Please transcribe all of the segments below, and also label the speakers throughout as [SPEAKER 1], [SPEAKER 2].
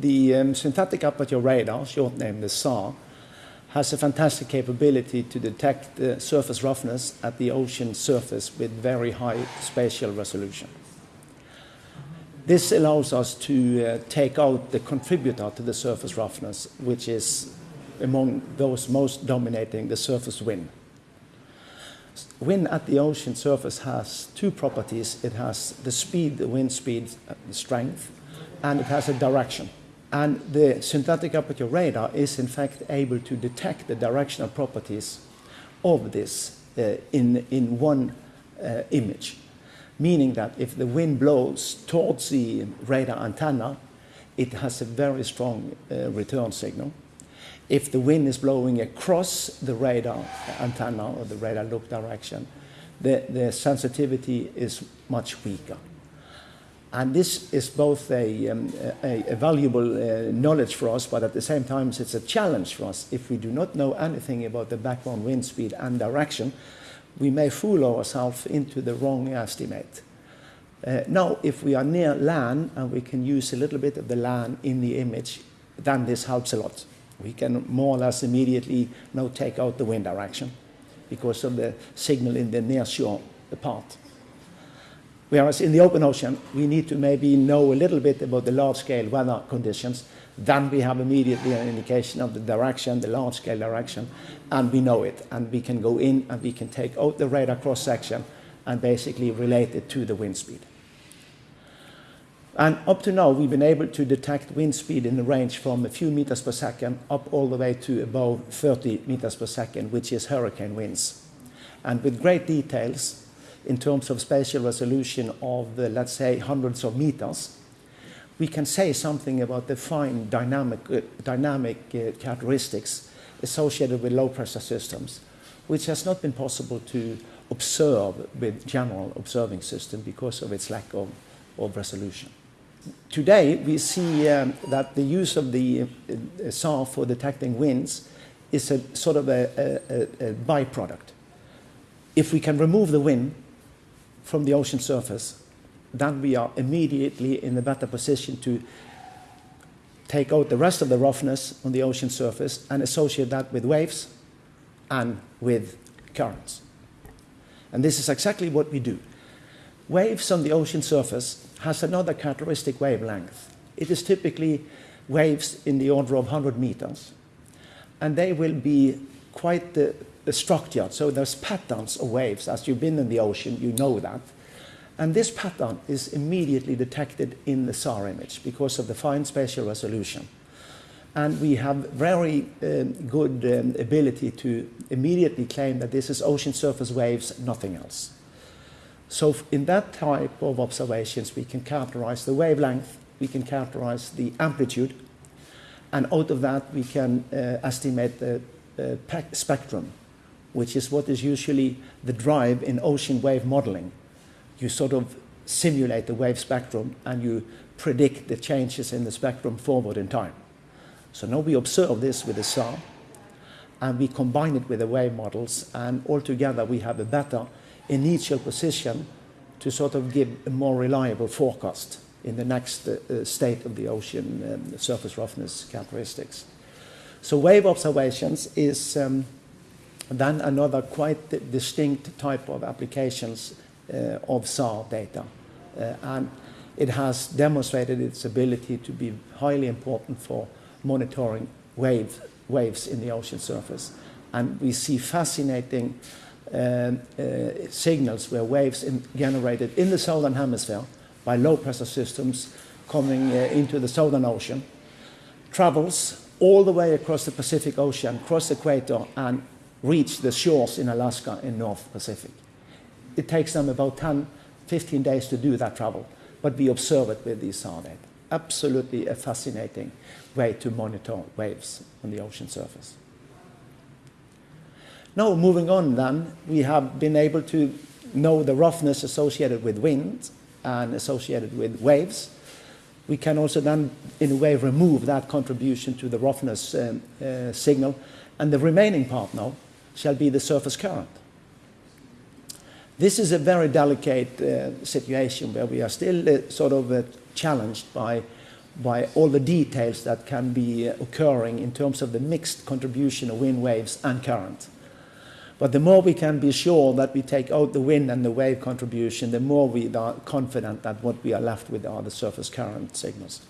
[SPEAKER 1] the um, synthetic aperture radar, short name the SAR, has a fantastic capability to detect the surface roughness at the ocean surface with very high spatial resolution. This allows us to uh, take out the contributor to the surface roughness, which is among those most dominating the surface wind. Wind at the ocean surface has two properties. It has the speed, the wind speed, uh, the strength, and it has a direction. And the synthetic aperture radar is in fact able to detect the directional properties of this uh, in, in one uh, image. Meaning that if the wind blows towards the radar antenna, it has a very strong uh, return signal. If the wind is blowing across the radar antenna or the radar look direction, the, the sensitivity is much weaker. And this is both a, um, a, a valuable uh, knowledge for us, but at the same time, it's a challenge for us. If we do not know anything about the background wind speed and direction, we may fool ourselves into the wrong estimate. Uh, now, if we are near land and we can use a little bit of the land in the image, then this helps a lot. We can more or less immediately now take out the wind direction because of the signal in the near shore part. Whereas in the open ocean, we need to maybe know a little bit about the large-scale weather conditions. Then we have immediately an indication of the direction, the large-scale direction, and we know it. And we can go in and we can take out the radar cross-section and basically relate it to the wind speed. And up to now, we've been able to detect wind speed in the range from a few meters per second up all the way to above 30 meters per second, which is hurricane winds. And with great details, in terms of spatial resolution of, uh, let's say, hundreds of meters, we can say something about the fine dynamic, uh, dynamic uh, characteristics associated with low pressure systems, which has not been possible to observe with general observing system because of its lack of, of resolution. Today, we see um, that the use of the uh, SAR for detecting winds is a sort of a, a, a byproduct. If we can remove the wind, from the ocean surface, then we are immediately in a better position to take out the rest of the roughness on the ocean surface and associate that with waves and with currents. And this is exactly what we do. Waves on the ocean surface has another characteristic wavelength. It is typically waves in the order of 100 meters. And they will be quite uh, structured. So there's patterns of waves. As you've been in the ocean, you know that. And this pattern is immediately detected in the SAR image because of the fine spatial resolution. And we have very um, good um, ability to immediately claim that this is ocean surface waves, nothing else. So in that type of observations, we can characterize the wavelength, we can characterize the amplitude, and out of that we can uh, estimate the uh, spectrum which is what is usually the drive in ocean wave modeling. You sort of simulate the wave spectrum and you predict the changes in the spectrum forward in time. So now we observe this with the SAR and we combine it with the wave models and altogether we have a better initial position to sort of give a more reliable forecast in the next uh, uh state of the ocean um, surface roughness characteristics. So wave observations is um, then another quite distinct type of applications uh, of SAR data. Uh, and it has demonstrated its ability to be highly important for monitoring wave, waves in the ocean surface. And we see fascinating um, uh, signals where waves in generated in the southern hemisphere by low pressure systems coming uh, into the southern ocean travels all the way across the Pacific Ocean, across the equator, and reach the shores in Alaska in North Pacific. It takes them about 10, 15 days to do that travel, but we observe it with these SAR. Absolutely a fascinating way to monitor waves on the ocean surface. Now, moving on then, we have been able to know the roughness associated with wind and associated with waves. We can also then, in a way, remove that contribution to the roughness um, uh, signal. And the remaining part now shall be the surface current. This is a very delicate uh, situation where we are still uh, sort of uh, challenged by by all the details that can be occurring in terms of the mixed contribution of wind waves and current. But the more we can be sure that we take out the wind and the wave contribution, the more we are confident that what we are left with are the surface current signals.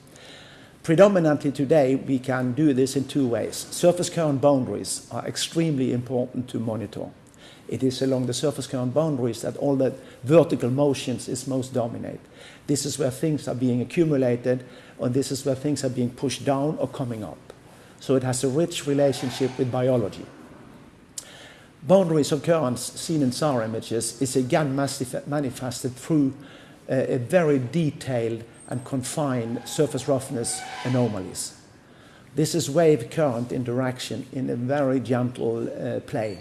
[SPEAKER 1] Predominantly today, we can do this in two ways. Surface current boundaries are extremely important to monitor. It is along the surface current boundaries that all the vertical motions is most dominate. This is where things are being accumulated, and this is where things are being pushed down or coming up. So it has a rich relationship with biology. Boundaries of currents seen in SAR images is again manifested through a, a very detailed and confined surface roughness anomalies. This is wave current interaction in a very gentle uh, play.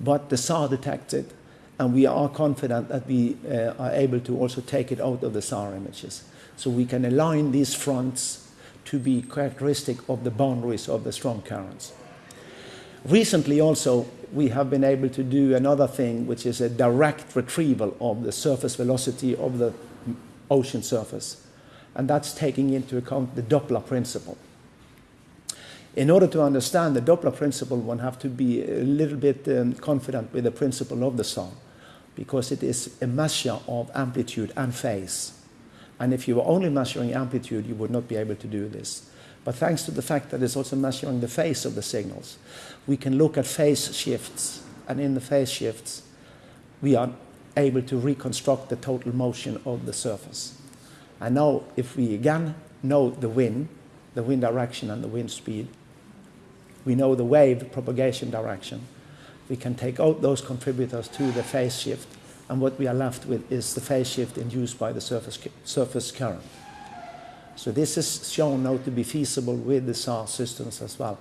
[SPEAKER 1] But the SAR detects it, and we are confident that we uh, are able to also take it out of the SAR images. So we can align these fronts to be characteristic of the boundaries of the strong currents. Recently also, we have been able to do another thing, which is a direct retrieval of the surface velocity of the ocean surface. And that's taking into account the Doppler principle. In order to understand the Doppler principle, one have to be a little bit um, confident with the principle of the SAR, because it is a measure of amplitude and phase. And if you were only measuring amplitude, you would not be able to do this. But thanks to the fact that it's also measuring the phase of the signals, we can look at phase shifts. And in the phase shifts, we are able to reconstruct the total motion of the surface. And now, if we again know the wind, the wind direction and the wind speed, we know the wave propagation direction. We can take out those contributors to the phase shift, and what we are left with is the phase shift induced by the surface, surface current. So this is shown now to be feasible with the SAR systems as well.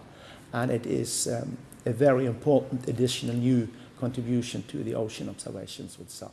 [SPEAKER 1] And it is um, a very important additional new contribution to the ocean observations with SAR.